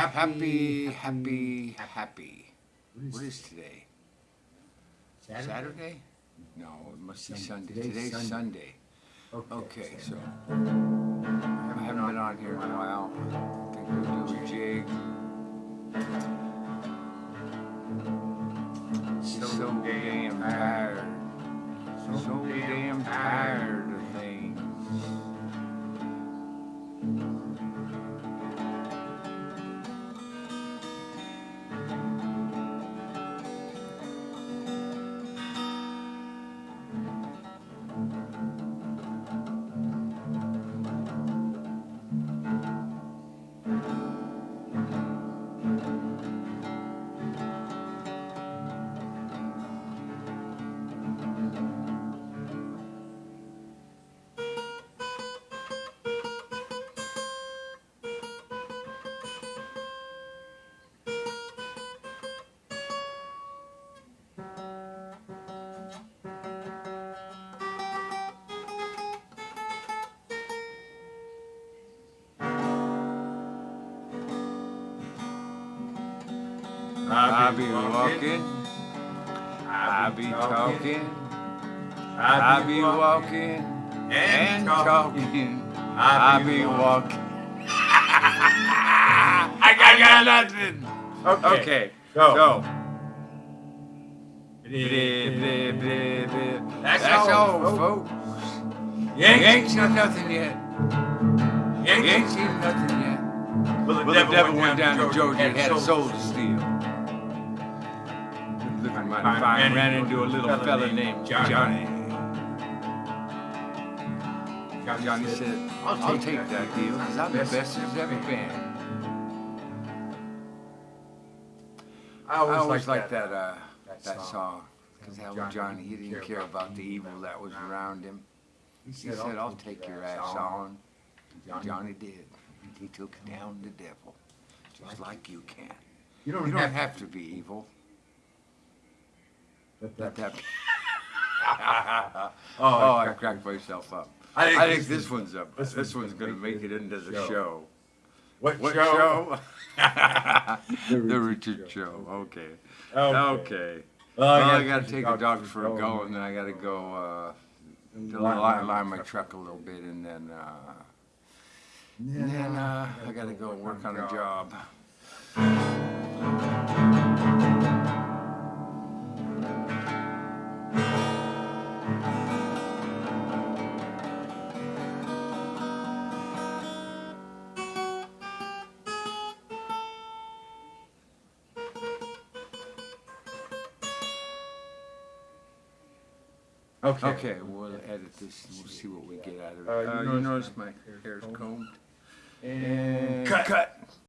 Happy, happy, happy. What is today? Saturday? Saturday? No, it must be Sunday. Today's Today's Sunday. Sunday. Okay. Okay, so I haven't been on here in a while. I think we'll do a jig. So damn tired. So damn tired of things. I be walking, I be talking, I be walking and talking, I be walking. I got, got nothing. Okay, Go. Blah, blah, blah. That's That's all, all, folks. You Yank. ain't seen nothing yet. You ain't seen nothing yet. Well, Well, the devil went down to Georgia and had a soul to steal. Mighty fine, ran into a little fella named Johnny. Johnny said, I'll take that deal, because I'm the best ever been. I I always, always liked liked that, uh, that that song. because that was Johnny, he didn't care about the evil that was around him. He said, I'll take your ass on. Johnny did. He took down the devil, just like you can. You You don't, don't have, have to be evil. That. that. Oh, Oh, I cracked myself up. I think I think this this one's up. this This one's one's gonna make it into the show. show. What, What show? show? The The Richard Richard Show. Show. Okay. Okay. Okay. Well, Well, I gotta take the doctor for a go and then I gotta go uh, to line- line, my truck a little bit, and then uh, and then uh, I gotta go work on a job. Okay. Okay, we'll edit this. and We'll see what we get out of it. Uh, you Uh, you notice notice my my hair's combed? And cut. cut.